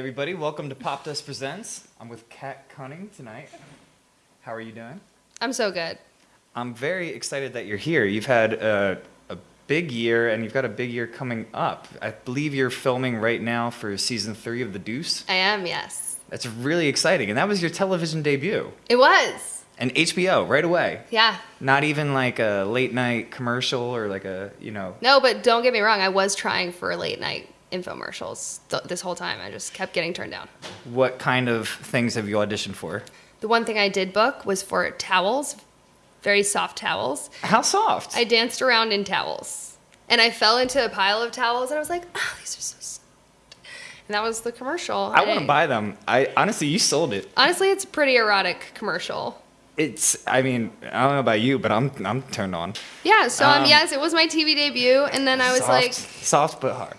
everybody. Welcome to Popdust Presents. I'm with Kat Cunning tonight. How are you doing? I'm so good. I'm very excited that you're here. You've had a, a big year, and you've got a big year coming up. I believe you're filming right now for season three of The Deuce. I am, yes. That's really exciting. And that was your television debut. It was. And HBO right away. Yeah. Not even like a late night commercial or like a, you know. No, but don't get me wrong. I was trying for a late night infomercials th- this whole time. I just kept getting turned down. What kind of things have you auditioned for? The one thing I did book was for towels, very soft towels. How soft? I danced around in towels. And I fell into a pile of towels and I was like, oh, these are so soft. And that was the commercial. I want to buy them. I honestly, you sold it. Honestly, it's a pretty erotic commercial. It's. I mean, I don't know about you, but I'm I'm turned on. Yeah, so um, Um, yes, it was my TV debut, and then I was soft, like, soft but hard.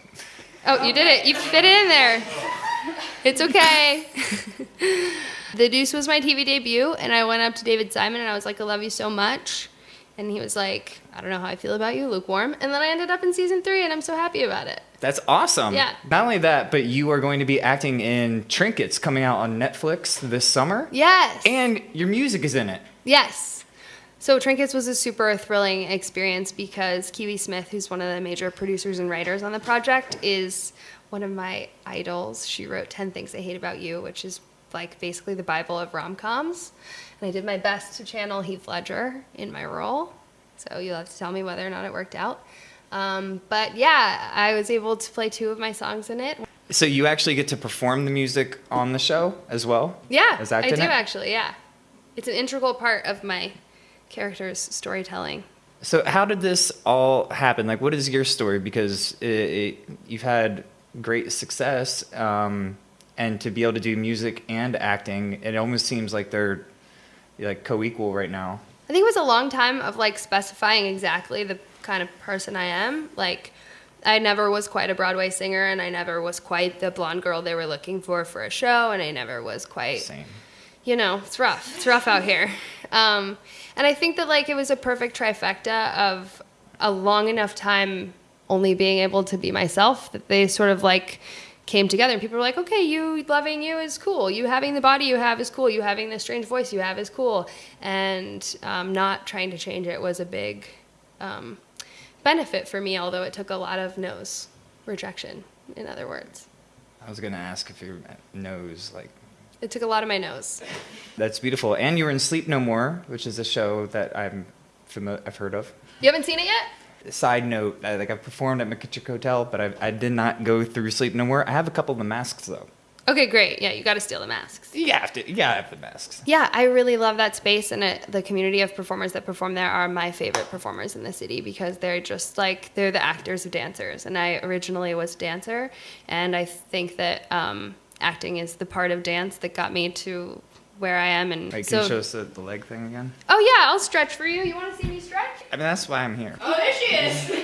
Oh, you did it. You fit it in there. It's okay. the Deuce was my TV debut, and I went up to David Simon and I was like, I love you so much. And he was like, I don't know how I feel about you, lukewarm. And then I ended up in season three, and I'm so happy about it. That's awesome. Yeah. Not only that, but you are going to be acting in Trinkets coming out on Netflix this summer. Yes. And your music is in it. Yes. So Trinkets was a super thrilling experience because Kiwi Smith, who's one of the major producers and writers on the project, is one of my idols. She wrote 10 Things I Hate About You, which is like basically the Bible of rom-coms. And I did my best to channel Heath Ledger in my role. So you'll have to tell me whether or not it worked out. Um, but yeah, I was able to play two of my songs in it. So you actually get to perform the music on the show as well? Yeah, As I do it? actually, yeah. It's an integral part of my character's storytelling. So how did this all happen? Like, what is your story? Because it, it, you've had great success, um, and to be able to do music and acting, it almost seems like they're like co-equal right now. I think it was a long time of like specifying exactly the kind of person I am. Like, I never was quite a Broadway singer, and I never was quite the blonde girl they were looking for for a show, and I never was quite, Same. you know, it's rough. It's rough out here. Um, and I think that like it was a perfect trifecta of a long enough time only being able to be myself that they sort of like came together. And people were like okay you loving you is cool. You having the body you have is cool. You having the strange voice you have is cool. And um, not trying to change it was a big um, benefit for me although it took a lot of no's rejection in other words. I was gonna ask if your nose like it took a lot of my nose. that's beautiful. And you were in Sleep No More, which is a show that I'm familiar, I've heard of. you haven't seen it yet Side note, I, like I've performed at McKittrick Hotel, but I, I did not go through Sleep No More. I have a couple of the masks though. okay great yeah you got to steal the masks You have to, yeah, I have the masks. Yeah, I really love that space, and it, the community of performers that perform there are my favorite performers in the city because they're just like they're the actors of dancers. And I originally was a dancer, and I think that um, acting is the part of dance that got me to where I am. And Wait, can so, you show us the, the leg thing again? oh yeah, I'll stretch for you. You want to see me stretch? I mean, that's why I'm here. Oh, there she is. you see?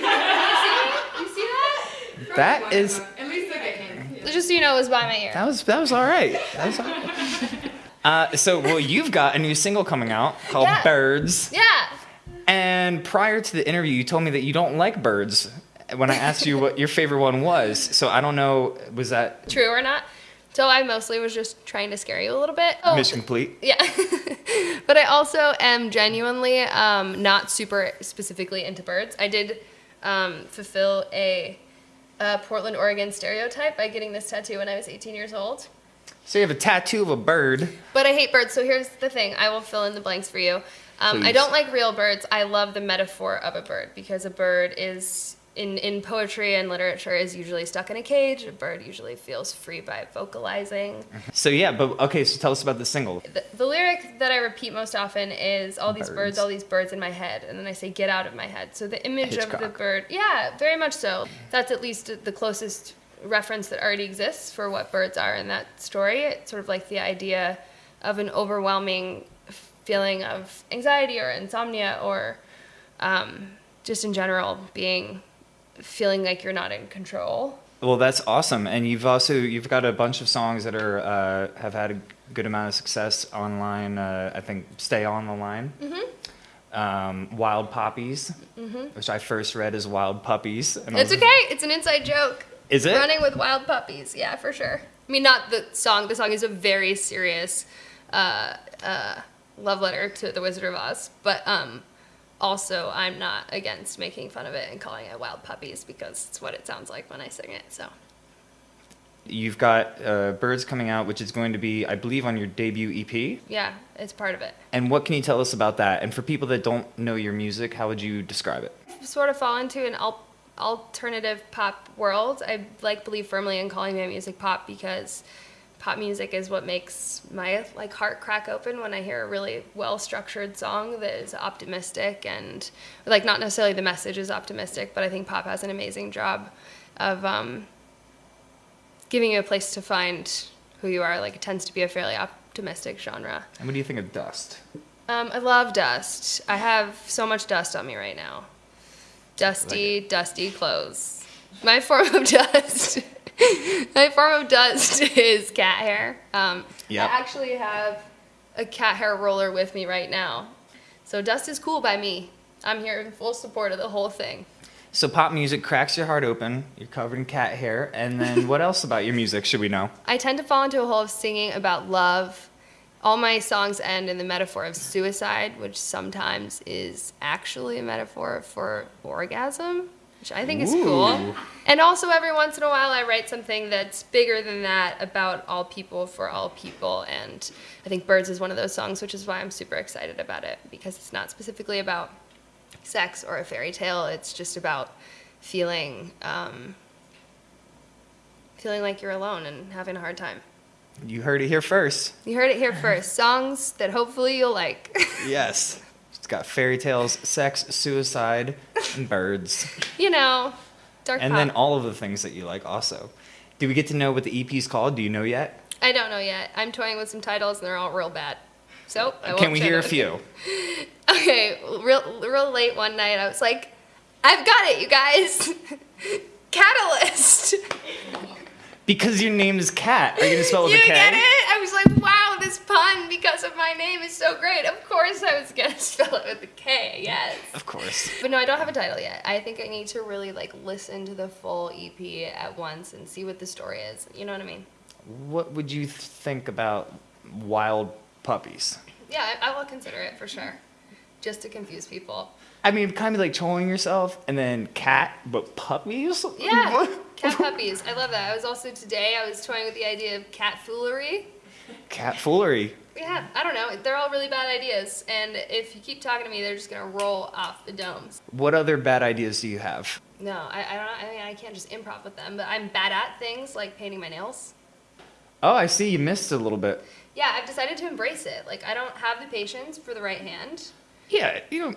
You see that? That is, At least look at him. Just so you know, it was by my ear. that was, that was all right. That was all right. Uh, so, well, you've got a new single coming out called Yeah. Birds. Yeah. And prior to the interview, you told me that you don't like birds when I asked you what your favorite one was. So I don't know, was that True or not? So I mostly was just trying to scare you a little bit. Oh, mission complete? Yeah. but I also am genuinely um, not super specifically into birds. I did um, fulfill a, a Portland, Oregon stereotype by getting this tattoo when I was 18 years old. So you have a tattoo of a bird. But I hate birds, so here's the thing. I will fill in the blanks for you. Um, I don't like real birds. I love the metaphor of a bird because a bird is in, in poetry and literature is usually stuck in a cage. A bird usually feels free by vocalizing. So yeah, but okay, so tell us about the single. the, the lyric that I repeat most often is all these birds. Birds. all these birds in my head, and then I say get out of my head. So the image of the bird, yeah, very much so. That's at least the closest reference that already exists for what birds are in that story. It's sort of like the idea of an overwhelming feeling of anxiety or insomnia or um, just in general being feeling like you're not in control. Well, that's awesome, and you've also you've got a bunch of songs that are uh, have had a good amount of success online. Uh, I think "Stay on the Line," um, "Wild Poppies," which I first read as "Wild Puppies." And It's okay. It's an inside joke. Is it? Running with Wild Puppies, yeah, for sure. I mean, not the song. The song is a very serious uh, uh, love letter to the Wizard of Oz, but um, also I'm not against making fun of it and calling it Wild Puppies because it's what it sounds like when I sing it. So You've got uh, Birds coming out, which is going to be, I believe, on your debut EP. yeah, it's part of it. And what can you tell us about that? And for people that don't know your music, how would you describe it? Sort of fall into an al- alternative pop world. I like believe firmly in calling my music pop because pop music is what makes my like heart crack open when I hear a really well structured song that is optimistic and like not necessarily the message is optimistic, but I think pop has an amazing job of um, giving you a place to find who you are. Like it tends to be a fairly optimistic genre. And what do you think of Dust? Um, I love dust. I have so much dust on me right now. Dusty, dusty clothes. My form of dust. My form of dust is cat hair. Um, Yep. I actually have a cat hair roller with me right now. So dust is cool by me. I'm here in full support of the whole thing. So pop music cracks your heart open. You're covered in cat hair. And then what else about your music should we know? I tend to fall into a hole of singing about love. All my songs end in the metaphor of suicide, which sometimes is actually a metaphor for orgasm, which I think is cool. And also, every once in a while, I write something that's bigger than that about all people for all people. And I think Birds is one of those songs, which is why I'm super excited about it because it's not specifically about sex or a fairy tale. It's just about feeling um, feeling like you're alone and having a hard time. You heard it here first. You heard it here first. Songs that hopefully you'll like. Yes. It's got fairy tales, sex, suicide, and birds. you know, dark And pop. then all of the things that you like also. Do we get to know what the EP's called? Do you know yet? I don't know yet. I'm toying with some titles and they're all real bad. So I Can we hear a few? Okay, real real late one night, I was like, I've got it, you guys. Catalyst. Because your name is Cat. Are you gonna spell it you with a K? get it? I was like, wow, this pun because of my name is so great. Of course, I was gonna spell it with a K. Yes. Of course. But no, I don't have a title yet. I think I need to really like listen to the full EP at once and see what the story is. You know what I mean? What would you think about wild puppies? Yeah, I, I will consider it for sure, just to confuse people. I mean, kind of like trolling yourself, and then cat, but puppies. Yeah, cat puppies. I love that. I was also today. I was toying with the idea of cat foolery. Cat foolery. Yeah, I don't know. They're all really bad ideas, and if you keep talking to me, they're just gonna roll off the domes. What other bad ideas do you have? No, I, I don't. I mean, I can't just improv with them. But I'm bad at things like painting my nails. Oh, I see. You missed a little bit. Yeah, I've decided to embrace it. Like I don't have the patience for the right hand. Yeah, you know,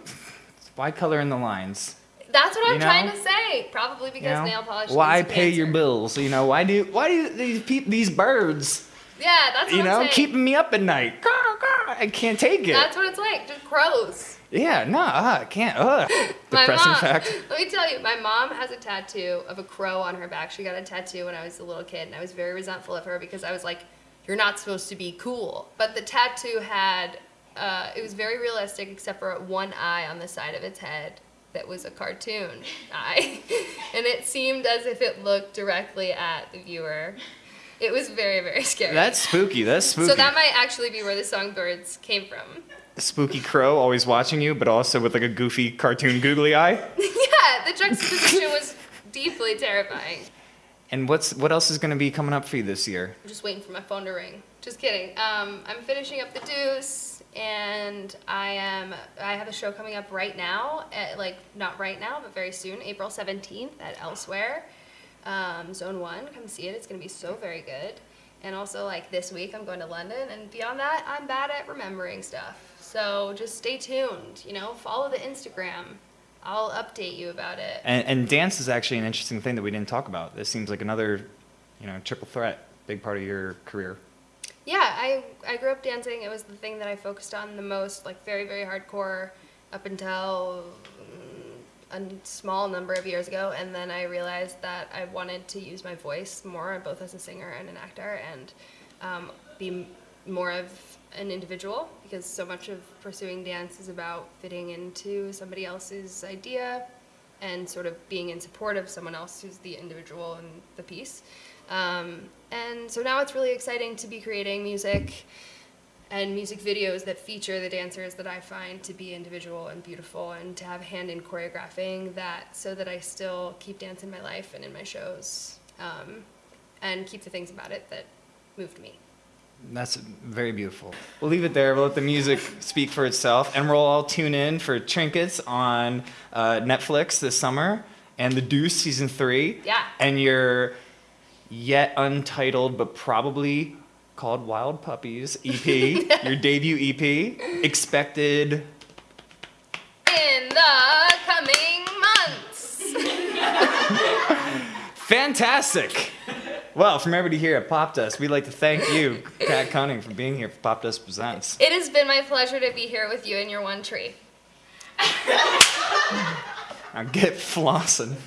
why color in the lines? That's what I'm trying know? to say. Probably because You know? nail polish. Why to pay your bills? You know, why do why do these these birds? Yeah, that's what You know, keeping me up at night. I can't take it. That's what it's like. Just crows. yeah, no, uh, I can't. Uh. Depressing mom. fact. Let me tell you, my mom has a tattoo of a crow on her back. She got a tattoo when I was a little kid, and I was very resentful of her because I was like, "You're not supposed to be cool." But the tattoo had, uh, it was very realistic, except for one eye on the side of its head that was a cartoon eye, and it seemed as if it looked directly at the viewer. It was very, very scary. That's spooky. That's spooky. so that might actually be where the song "Birds" came from. spooky crow always watching you, but also with like a goofy cartoon googly eye. yeah, the juxtaposition was deeply terrifying. And what's what else is going to be coming up for you this year? I'm just waiting for my phone to ring. Just kidding. Um, I'm finishing up the Deuce, and I am. I have a show coming up right now. At, like not right now, but very soon, April 17th at Elsewhere, um, Zone One. Come see it. It's gonna be so very good. And also, like this week, I'm going to London, and beyond that, I'm bad at remembering stuff. So just stay tuned. You know, follow the Instagram. I'll update you about it. And, and dance is actually an interesting thing that we didn't talk about. This seems like another, you know, triple threat, big part of your career. Yeah, I I grew up dancing. It was the thing that I focused on the most, like very very hardcore, up until a small number of years ago, and then I realized that I wanted to use my voice more, both as a singer and an actor, and um, be more of an individual because so much of pursuing dance is about fitting into somebody else's idea and sort of being in support of someone else who's the individual in the piece. Um, and so now it's really exciting to be creating music and music videos that feature the dancers that I find to be individual and beautiful and to have a hand in choreographing that so that I still keep dance in my life and in my shows um, and keep the things about it that moved me. That's very beautiful. We'll leave it there. We'll let the music speak for itself, and we'll all tune in for Trinkets on uh, Netflix this summer and The Deuce season three. Yeah. And your yet untitled but probably called Wild Puppies EP, your debut EP, expected. In the coming months. Fantastic. Well, from everybody here at Popdust, we'd like to thank you, Kat Cunning, for being here for Popdust Presents. It has been my pleasure to be here with you and your one tree. Now get flossing.